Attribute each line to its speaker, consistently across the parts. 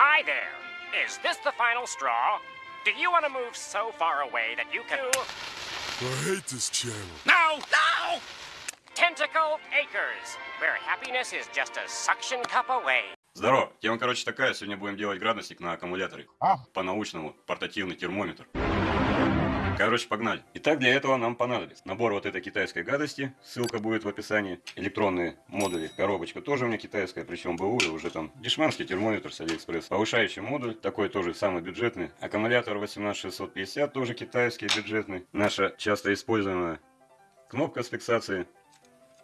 Speaker 1: Hi there. Is this the final straw? Do you want to move so far away that you can...
Speaker 2: I hate this channel.
Speaker 1: No! No! Tentacle Acres, where happiness is just a suction cup away.
Speaker 3: Здорово. Тема, короче, такая. Сегодня будем делать градусник на аккумуляторе.
Speaker 2: А?
Speaker 3: По-научному. Портативный термометр. Короче, погнали. Итак, для этого нам понадобится набор вот этой китайской гадости. Ссылка будет в описании. Электронные модули. Коробочка тоже у меня китайская, причем БУ уже там. Дешманский термометр с Алиэкспресс. Повышающий модуль, такой тоже самый бюджетный. Аккумулятор 18650, тоже китайский, бюджетный. Наша часто используемая кнопка с фиксацией.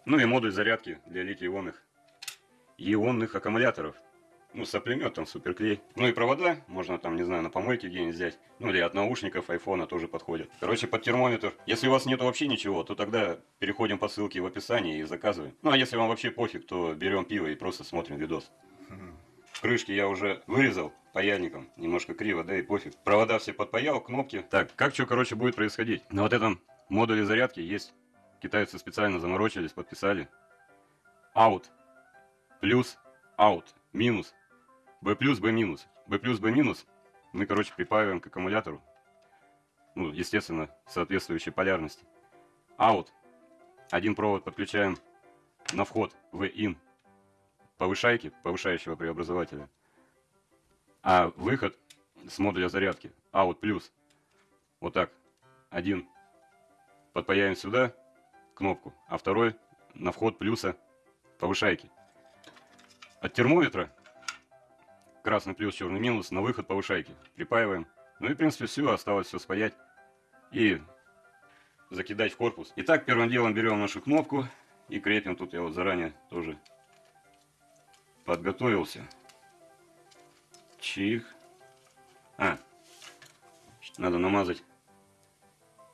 Speaker 3: Ну и модуль зарядки для литий-ионных ионных аккумуляторов. Ну, соплемет там суперклей. Ну и провода, можно там, не знаю, на помойке где-нибудь взять. Ну или от наушников айфона тоже подходит. Короче, под термометр. Если у вас нет вообще ничего, то тогда переходим по ссылке в описании и заказываем. Ну а если вам вообще пофиг, то берем пиво и просто смотрим видос. Крышки я уже вырезал паяльником. Немножко криво, да и пофиг. Провода все подпаял, кнопки. Так, как что, короче, будет происходить? На вот этом модуле зарядки есть. Китайцы специально заморочились, подписали. Out. Плюс. Out. Минус. B плюс, B минус. B плюс, B минус мы, короче, припаиваем к аккумулятору. Ну, естественно, соответствующей полярности. Out. Один провод подключаем на вход в in повышайки, повышающего преобразователя. А выход с модуля зарядки out плюс. Вот так. Один подпаяем сюда кнопку, а второй на вход плюса повышайки. От термометра красный плюс, черный минус, на выход повышайки. Припаиваем. Ну и, в принципе, все, осталось все спаять и закидать в корпус. Итак, первым делом берем нашу кнопку и крепим. Тут я вот заранее тоже подготовился. Чих. А, надо намазать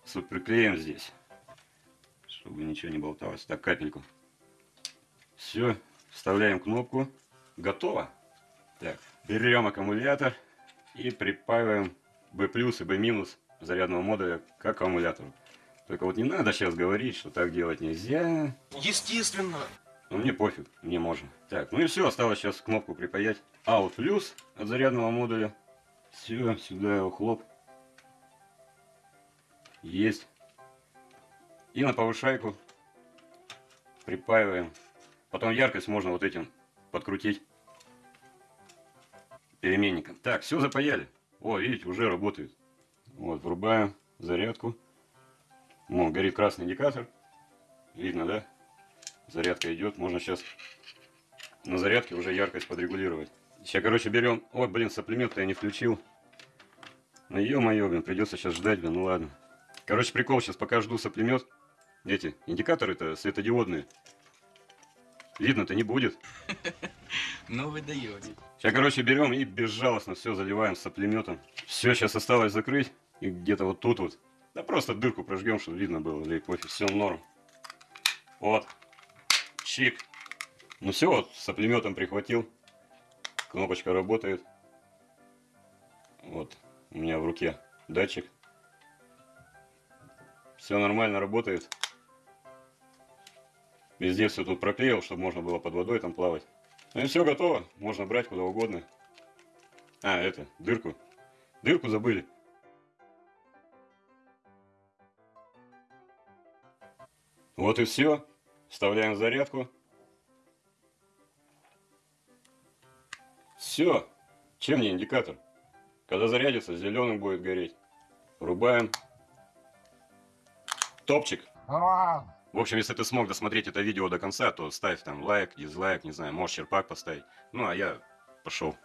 Speaker 3: суперклеем здесь, чтобы ничего не болталось. Так, капельку. Все, вставляем кнопку. Готово. Так, берем аккумулятор и припаиваем B плюс и B минус зарядного модуля к аккумулятору. Только вот не надо сейчас говорить, что так делать нельзя.
Speaker 4: Естественно.
Speaker 3: Ну мне пофиг, мне можно. Так, ну и все, осталось сейчас кнопку припаять. Out плюс от зарядного модуля. Все, сюда его хлоп. Есть. И на повышайку припаиваем. Потом яркость можно вот этим подкрутить переменником. Так, все запаяли. О, видите, уже работает. Вот, врубаем зарядку. О, горит красный индикатор. Видно, да? Зарядка идет. Можно сейчас на зарядке уже яркость подрегулировать. Сейчас, короче, берем... Ой, блин, соплемет-то я не включил. Ну, ё-моё, блин, придется сейчас ждать, блин, ну ладно. Короче, прикол, сейчас пока жду соплемет. Эти индикаторы-то светодиодные. Видно-то не будет.
Speaker 4: Ну вы даете.
Speaker 3: Сейчас, короче, берем и безжалостно все заливаем соплеметом. Все, сейчас осталось закрыть. И где-то вот тут вот. Да просто дырку прожгем, чтобы видно было. Или пофиг, все норм. Вот. Чик. Ну все, вот, соплеметом прихватил. Кнопочка работает. Вот, у меня в руке датчик. Все нормально работает. Везде все тут проклеил, чтобы можно было под водой там плавать. Ну и все готово. Можно брать куда угодно. А, это, дырку. Дырку забыли. Вот и все. Вставляем зарядку. Все. Чем мне индикатор? Когда зарядится, зеленым будет гореть. Врубаем. Топчик. В общем, если ты смог досмотреть это видео до конца, то ставь там лайк, дизлайк, не знаю, можешь черпак поставить. Ну, а я пошел.